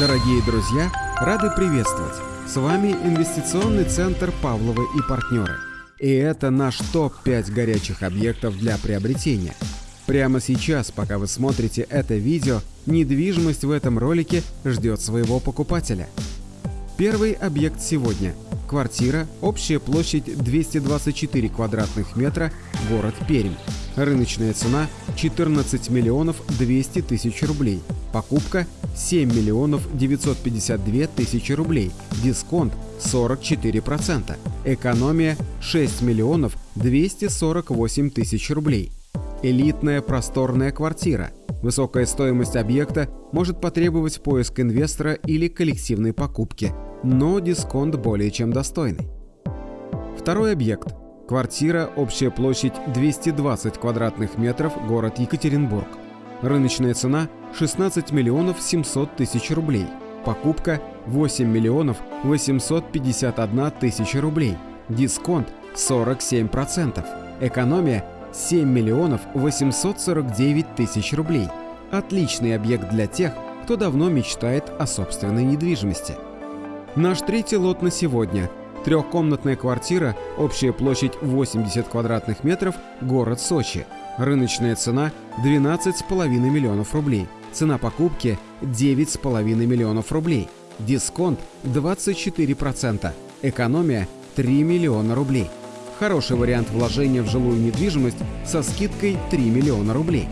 Дорогие друзья, рады приветствовать! С вами инвестиционный центр Павловы и партнеры. И это наш топ-5 горячих объектов для приобретения. Прямо сейчас, пока вы смотрите это видео, недвижимость в этом ролике ждет своего покупателя. Первый объект сегодня – квартира, общая площадь 224 квадратных метра, город Пермь. Рыночная цена 14 миллионов 200 тысяч рублей. Покупка 7 миллионов 952 тысячи рублей. Дисконт 44%. Экономия 6 миллионов 248 тысяч рублей. Элитная просторная квартира. Высокая стоимость объекта может потребовать поиск инвестора или коллективной покупки, но дисконт более чем достойный. Второй объект Квартира, общая площадь 220 квадратных метров, город Екатеринбург. Рыночная цена 16 миллионов 700 тысяч рублей. Покупка 8 миллионов 851 тысяча рублей. Дисконт 47%. Экономия 7 миллионов 849 тысяч рублей. Отличный объект для тех, кто давно мечтает о собственной недвижимости. Наш третий лот на сегодня – Трехкомнатная квартира, общая площадь 80 квадратных метров, город Сочи. Рыночная цена 12,5 миллионов рублей. Цена покупки 9,5 миллионов рублей. Дисконт 24%. Экономия 3 миллиона рублей. Хороший вариант вложения в жилую недвижимость со скидкой 3 миллиона рублей.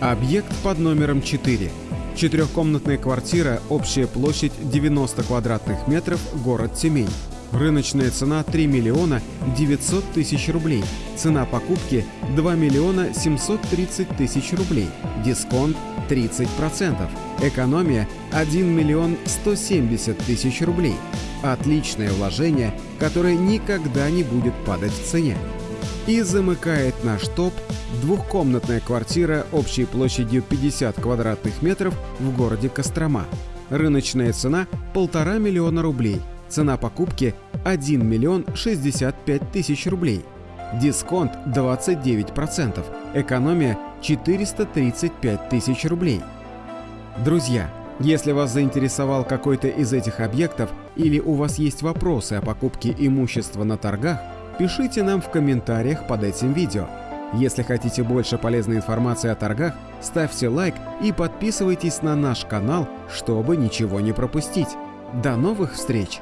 Объект под номером 4. Четырехкомнатная квартира, общая площадь 90 квадратных метров, город Тюмень. Рыночная цена 3 миллиона 900 тысяч рублей. Цена покупки 2 миллиона 730 тысяч рублей. Дисконт 30%. Экономия 1 миллион 170 тысяч рублей. Отличное вложение, которое никогда не будет падать в цене. И замыкает наш топ двухкомнатная квартира общей площадью 50 квадратных метров в городе Кострома. Рыночная цена – полтора миллиона рублей – Цена покупки 1 миллион 65 тысяч рублей. Дисконт 29%. Экономия 435 тысяч рублей. Друзья, если вас заинтересовал какой-то из этих объектов или у вас есть вопросы о покупке имущества на торгах, пишите нам в комментариях под этим видео. Если хотите больше полезной информации о торгах, ставьте лайк и подписывайтесь на наш канал, чтобы ничего не пропустить. До новых встреч!